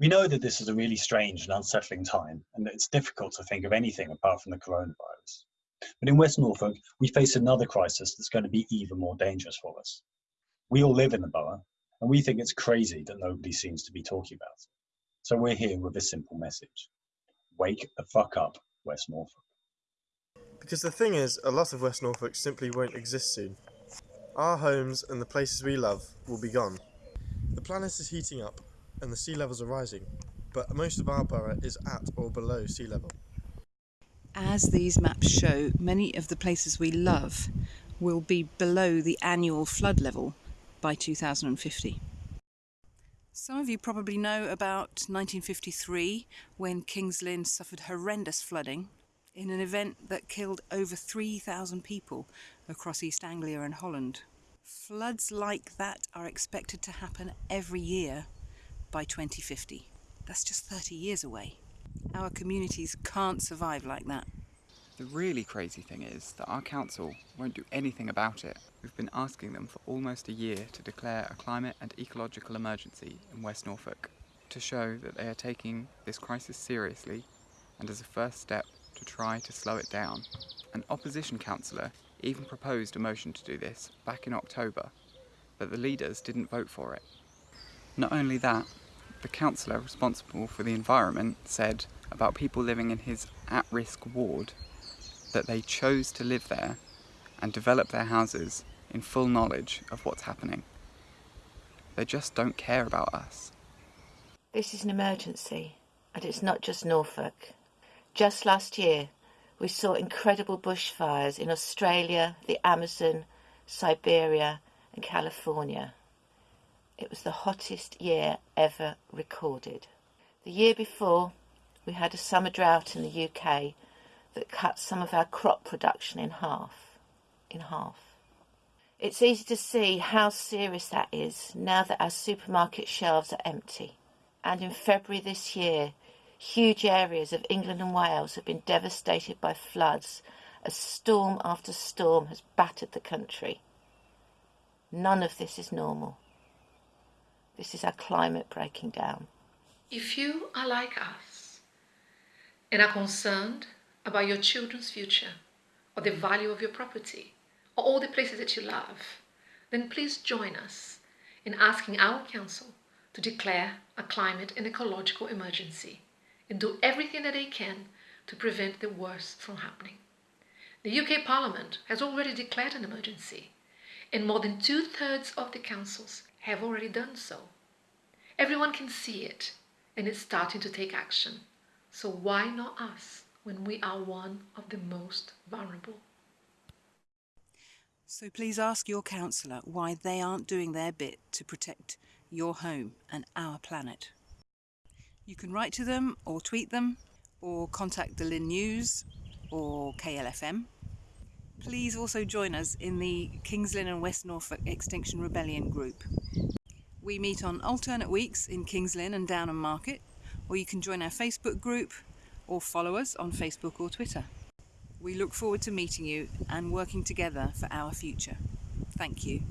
We know that this is a really strange and unsettling time, and that it's difficult to think of anything apart from the coronavirus. But in West Norfolk, we face another crisis that's going to be even more dangerous for us. We all live in the borough, and we think it's crazy that nobody seems to be talking about it. So we're here with a simple message. Wake the fuck up, West Norfolk. Because the thing is, a lot of West Norfolk simply won't exist soon. Our homes and the places we love will be gone. The planet is heating up and the sea levels are rising, but most of our borough is at or below sea level. As these maps show, many of the places we love will be below the annual flood level by 2050. Some of you probably know about 1953 when Kings Lynn suffered horrendous flooding in an event that killed over 3,000 people across East Anglia and Holland. Floods like that are expected to happen every year by 2050. That's just 30 years away. Our communities can't survive like that. The really crazy thing is that our council won't do anything about it. We've been asking them for almost a year to declare a climate and ecological emergency in West Norfolk to show that they are taking this crisis seriously and as a first step to try to slow it down. An opposition councillor even proposed a motion to do this back in October, but the leaders didn't vote for it. Not only that, the councillor responsible for the environment said about people living in his at-risk ward that they chose to live there and develop their houses in full knowledge of what's happening. They just don't care about us. This is an emergency, and it's not just Norfolk. Just last year, we saw incredible bushfires in Australia, the Amazon, Siberia, and California. It was the hottest year ever recorded. The year before, we had a summer drought in the UK that cut some of our crop production in half. In half. It's easy to see how serious that is now that our supermarket shelves are empty. And in February this year, huge areas of England and Wales have been devastated by floods as storm after storm has battered the country. None of this is normal. This is our climate breaking down. If you are like us and are concerned about your children's future or the value of your property or all the places that you love, then please join us in asking our council to declare a climate and ecological emergency and do everything that they can to prevent the worst from happening. The UK Parliament has already declared an emergency and more than two-thirds of the councils have already done so. Everyone can see it and it's starting to take action. So why not us? when we are one of the most vulnerable. So please ask your councillor why they aren't doing their bit to protect your home and our planet. You can write to them or tweet them or contact the Lynn News or KLFM. Please also join us in the Kings Lynn and West Norfolk Extinction Rebellion group. We meet on alternate weeks in Kings Lynn and Downham Market or you can join our Facebook group or follow us on Facebook or Twitter. We look forward to meeting you and working together for our future. Thank you.